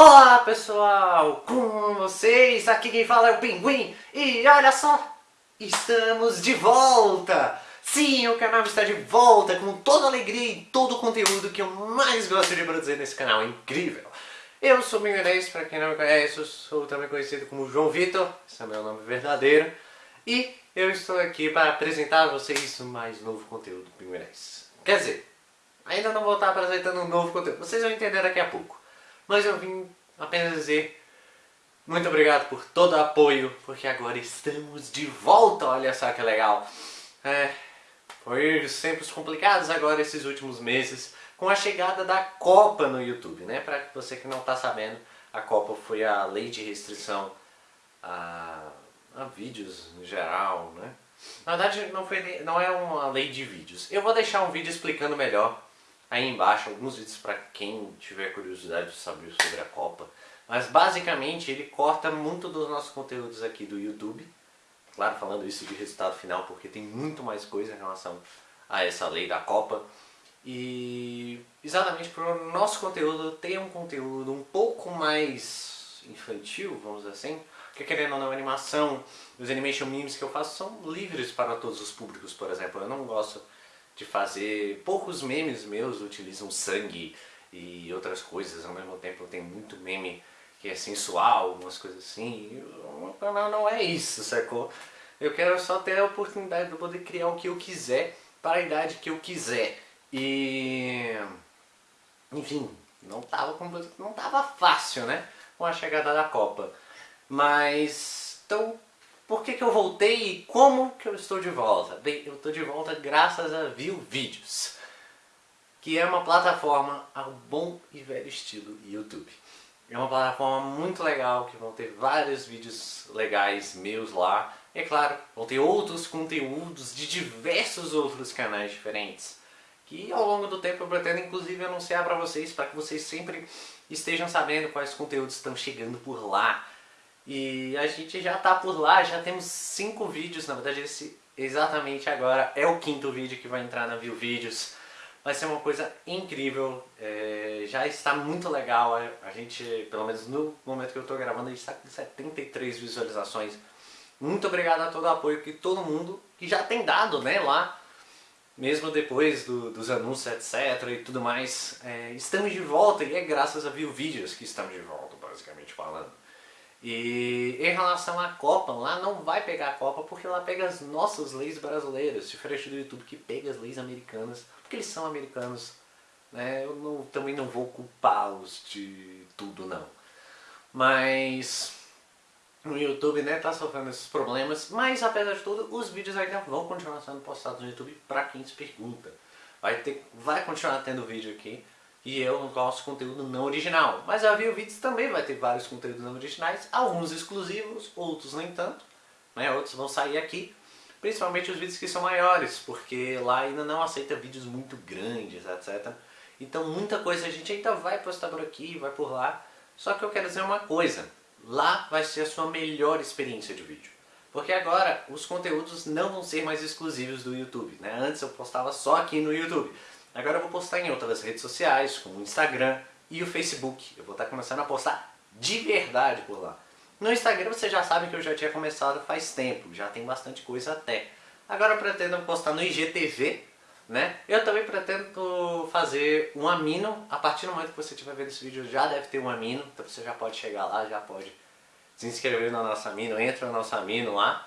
Olá pessoal, com vocês? Aqui quem fala é o Pinguim e olha só, estamos de volta! Sim, o canal está de volta com toda a alegria e todo o conteúdo que eu mais gosto de produzir nesse canal incrível. Eu sou o Pinguinês, para quem não me conhece, eu sou também conhecido como João Vitor, esse é meu nome verdadeiro. E eu estou aqui para apresentar a vocês mais novo conteúdo do Pinguinês. Quer dizer, ainda não vou estar apresentando um novo conteúdo, vocês vão entender daqui a pouco. Mas eu vim apenas dizer muito obrigado por todo o apoio, porque agora estamos de volta, olha só que legal. É, foi sempre complicados agora esses últimos meses, com a chegada da Copa no YouTube, né? Para você que não está sabendo, a Copa foi a lei de restrição a, a vídeos no geral, né? Na verdade, não, foi, não é uma lei de vídeos. Eu vou deixar um vídeo explicando melhor aí embaixo alguns vídeos para quem tiver curiosidade de saber sobre a Copa. Mas basicamente ele corta muito dos nossos conteúdos aqui do YouTube. Claro, falando isso de resultado final, porque tem muito mais coisa em relação a essa lei da Copa. E exatamente para o nosso conteúdo ter um conteúdo um pouco mais infantil, vamos dizer assim, porque querendo ou não, animação, os animation memes que eu faço são livres para todos os públicos, por exemplo. Eu não gosto de fazer... Poucos memes meus utilizam sangue e outras coisas, ao mesmo tempo tem muito meme que é sensual, umas coisas assim. O meu canal não é isso, sacou? Eu quero só ter a oportunidade de poder criar o que eu quiser para a idade que eu quiser. E... Enfim, não tava, não tava fácil, né? Com a chegada da Copa. Mas... Então, por que, que eu voltei e como que eu estou de volta? Bem, eu estou de volta graças a View Vídeos, que é uma plataforma ao bom e velho estilo YouTube. É uma plataforma muito legal, que vão ter vários vídeos legais meus lá. E é claro, vão ter outros conteúdos de diversos outros canais diferentes. Que ao longo do tempo eu pretendo inclusive anunciar para vocês, para que vocês sempre estejam sabendo quais conteúdos estão chegando por lá. E a gente já tá por lá, já temos cinco vídeos, na verdade esse exatamente agora é o quinto vídeo que vai entrar na View Vídeos. Vai ser uma coisa incrível, é, já está muito legal, a gente, pelo menos no momento que eu estou gravando, a gente está com 73 visualizações. Muito obrigado a todo o apoio que todo mundo que já tem dado né, lá, mesmo depois do, dos anúncios, etc. e tudo mais. É, estamos de volta e é graças a View Vídeos que estamos de volta, basicamente falando. E em relação à Copa, lá não vai pegar a Copa porque lá pega as nossas leis brasileiras, diferente do YouTube que pega as leis americanas, porque eles são americanos. Né? Eu não, também não vou culpá-los de tudo não. Mas no YouTube né, tá sofrendo esses problemas, mas apesar de tudo, os vídeos ainda vão continuar sendo postados no YouTube para quem se pergunta. Vai, ter, vai continuar tendo vídeo aqui, e eu gosto conteúdo não original. Mas a View Vídeos também vai ter vários conteúdos não originais, alguns exclusivos, outros nem tanto, né? outros vão sair aqui. Principalmente os vídeos que são maiores, porque lá ainda não aceita vídeos muito grandes, etc. Então muita coisa a gente ainda vai postar por aqui, vai por lá. Só que eu quero dizer uma coisa, lá vai ser a sua melhor experiência de vídeo. Porque agora os conteúdos não vão ser mais exclusivos do YouTube. Né? Antes eu postava só aqui no YouTube. Agora eu vou postar em outras redes sociais, como o Instagram e o Facebook. Eu vou estar começando a postar de verdade por lá. No Instagram você já sabe que eu já tinha começado faz tempo, já tem bastante coisa até. Agora eu pretendo postar no IGTV, né? Eu também pretendo fazer um amino, a partir do momento que você estiver vendo esse vídeo já deve ter um amino, então você já pode chegar lá, já pode se inscrever no nosso amino, entra no nosso amino lá.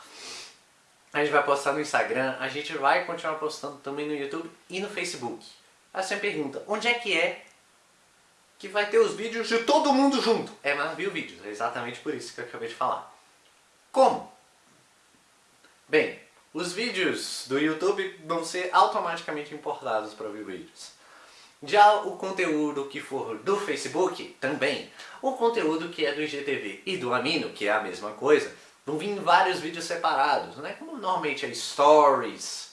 A gente vai postar no Instagram, a gente vai continuar postando também no YouTube e no Facebook. Aí você me pergunta, onde é que é que vai ter os vídeos de todo mundo junto? É nas Vídeos, é exatamente por isso que eu acabei de falar. Como? Bem, os vídeos do YouTube vão ser automaticamente importados para o View Vídeos. Já o conteúdo que for do Facebook, também. O conteúdo que é do IGTV e do Amino, que é a mesma coisa, vão vir vários vídeos separados, né? Como normalmente é Stories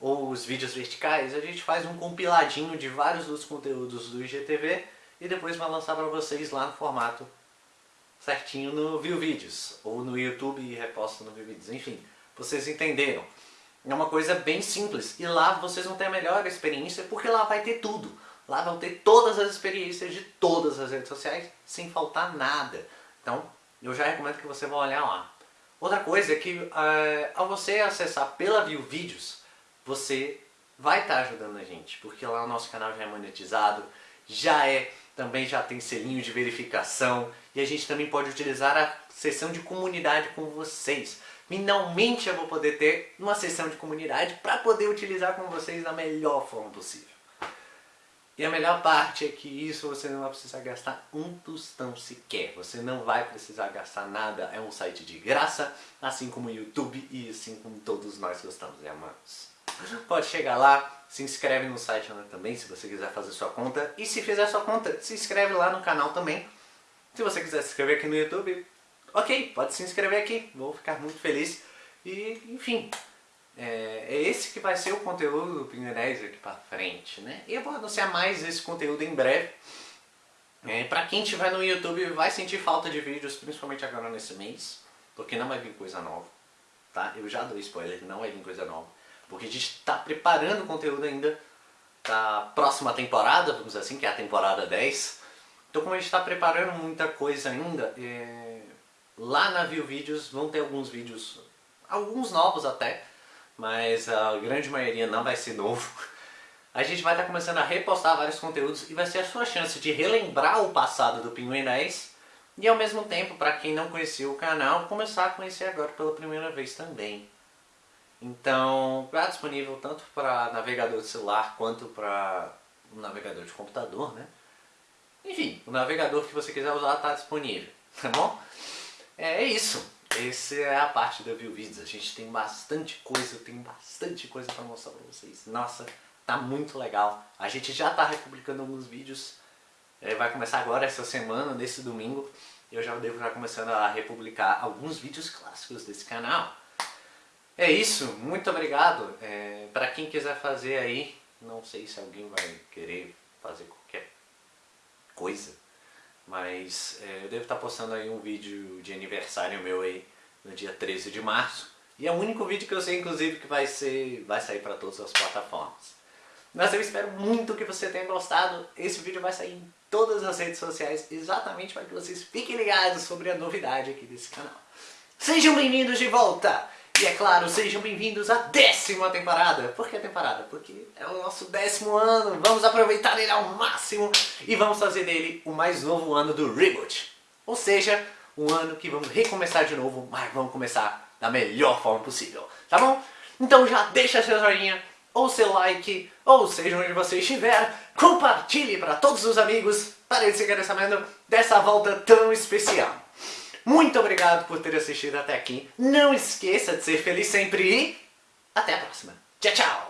ou os vídeos verticais, a gente faz um compiladinho de vários dos conteúdos do IGTV e depois vai lançar para vocês lá no formato certinho no View Vídeos, ou no YouTube e reposta no View Vídeos, enfim, vocês entenderam. É uma coisa bem simples, e lá vocês vão ter a melhor experiência porque lá vai ter tudo. Lá vão ter todas as experiências de todas as redes sociais, sem faltar nada. Então, eu já recomendo que você vá olhar lá. Outra coisa é que uh, ao você acessar pela View Vídeos, você vai estar tá ajudando a gente, porque lá o nosso canal já é monetizado, já é, também já tem selinho de verificação, e a gente também pode utilizar a sessão de comunidade com vocês. Finalmente eu vou poder ter uma sessão de comunidade para poder utilizar com vocês da melhor forma possível. E a melhor parte é que isso você não vai precisar gastar um tostão sequer. Você não vai precisar gastar nada. É um site de graça, assim como o YouTube e assim como todos nós gostamos e amamos. Pode chegar lá, se inscreve no site também se você quiser fazer sua conta. E se fizer sua conta, se inscreve lá no canal também. Se você quiser se inscrever aqui no YouTube, ok, pode se inscrever aqui, vou ficar muito feliz. E, enfim, é, é esse que vai ser o conteúdo do Pinguim aqui pra frente, né? E eu vou anunciar mais esse conteúdo em breve. É, pra quem estiver no YouTube vai sentir falta de vídeos, principalmente agora nesse mês, porque não vai vir coisa nova, tá? Eu já dou spoiler, não vai vir coisa nova, porque a gente tá preparando conteúdo ainda da próxima temporada, vamos dizer assim, que é a temporada 10. Então como a gente está preparando muita coisa ainda, é... lá na View Vídeos vão ter alguns vídeos, alguns novos até, mas a grande maioria não vai ser novo. A gente vai estar tá começando a repostar vários conteúdos e vai ser a sua chance de relembrar o passado do Pinguim 10 e ao mesmo tempo, para quem não conhecia o canal, começar a conhecer agora pela primeira vez também. Então, está disponível tanto para navegador de celular quanto para navegador de computador, né? Enfim, o navegador que você quiser usar está disponível, tá bom? É isso. Essa é a parte da View Vídeos. A gente tem bastante coisa, tem bastante coisa para mostrar para vocês. Nossa, tá muito legal. A gente já tá republicando alguns vídeos. É, vai começar agora, essa semana, nesse domingo. Eu já devo estar começando a republicar alguns vídeos clássicos desse canal. É isso, muito obrigado. É, para quem quiser fazer aí, não sei se alguém vai querer fazer qualquer coisa, mas é, eu devo estar postando aí um vídeo de aniversário meu aí no dia 13 de março. E é o único vídeo que eu sei, inclusive, que vai, ser, vai sair para todas as plataformas. Mas eu espero muito que você tenha gostado. Esse vídeo vai sair em todas as redes sociais, exatamente para que vocês fiquem ligados sobre a novidade aqui desse canal. Sejam bem-vindos de volta! E é claro, sejam bem-vindos à décima temporada. Por que temporada? Porque é o nosso décimo ano. Vamos aproveitar ele ao máximo e vamos fazer dele o mais novo ano do Reboot. Ou seja, um ano que vamos recomeçar de novo, mas vamos começar da melhor forma possível. Tá bom? Então já deixa seu joinha, ou seu like, ou seja onde você estiver, compartilhe para todos os amigos para ficarem sabendo dessa volta tão especial. Muito obrigado por ter assistido até aqui. Não esqueça de ser feliz sempre e até a próxima. Tchau, tchau!